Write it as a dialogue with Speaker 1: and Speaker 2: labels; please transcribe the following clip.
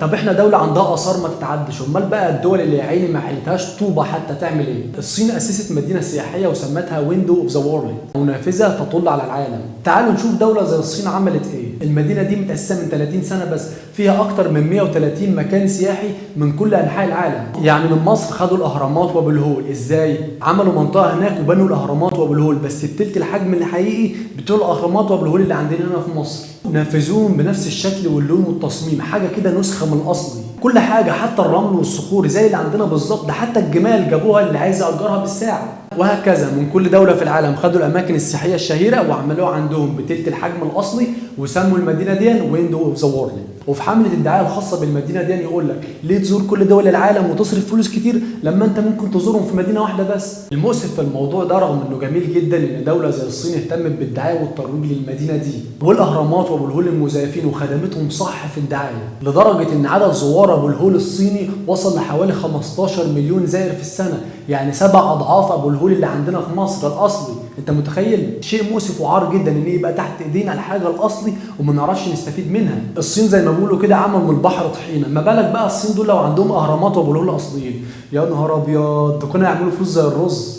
Speaker 1: طب إحنا دولة عندها آثار ما تتعدش أمال بقى الدول اللي يا عيني ما حلتهاش طوبة حتى تعمل إيه؟ الصين أسست مدينة سياحية وسمتها Window of the World منافذة تطل على العالم. تعالوا نشوف دولة زي الصين عملت إيه. المدينة دي متقسمة من 30 سنة بس فيها أكتر من 130 مكان سياحي من كل أنحاء العالم. يعني من مصر خدوا الأهرامات وأبو الهول. إزاي؟ عملوا منطقة هناك وبنوا الأهرامات وأبو الهول بس بتلت الحجم الحقيقي بتوع الأهرامات وأبو الهول اللي عندنا هنا في مصر. نفذوهم بنفس الشكل واللون والتصميم. حاجة كده نسخة من الاصلي كل حاجة حتى الرمل والصخور زي اللي عندنا بالظبط ده حتى الجمال جابوها اللي عايز ياجرها بالساعة. وهكذا من كل دولة في العالم خدوا الأماكن السياحية الشهيرة وعملوها عندهم بتلت الحجم الأصلي وسموا المدينة دي Window of the World. وفي حملة الدعاية الخاصة بالمدينة دي يقول لك ليه تزور كل دول العالم وتصرف فلوس كتير لما أنت ممكن تزورهم في مدينة واحدة بس؟ المؤسف في الموضوع ده رغم إنه جميل جدا إن دولة زي الصين اهتمت بالدعاية والترويج للمدينة دي والأهرامات وأبو الهول المزيفين وخدمتهم صح في الدعاية لدرجة إن عدد زوار ابو الهول الصيني وصل لحوالي 15 مليون زائر في السنة. يعني سبع أضعاف أبو الهول اللي عندنا في مصر الأصلي. أنت متخيل؟ شيء مؤسف وعار جدا إن يبقى تحت إيدينا الحاجة الأصلي وما نعرفش نستفيد منها. الصين زي ما بيقولوا كده عملوا من البحر طحينة. ما بالك بقى الصين دول لو عندهم أهرامات وأبو الهول الأصليين؟ يا نهار أبيض! كنا يعملوا فلوس زي الرز.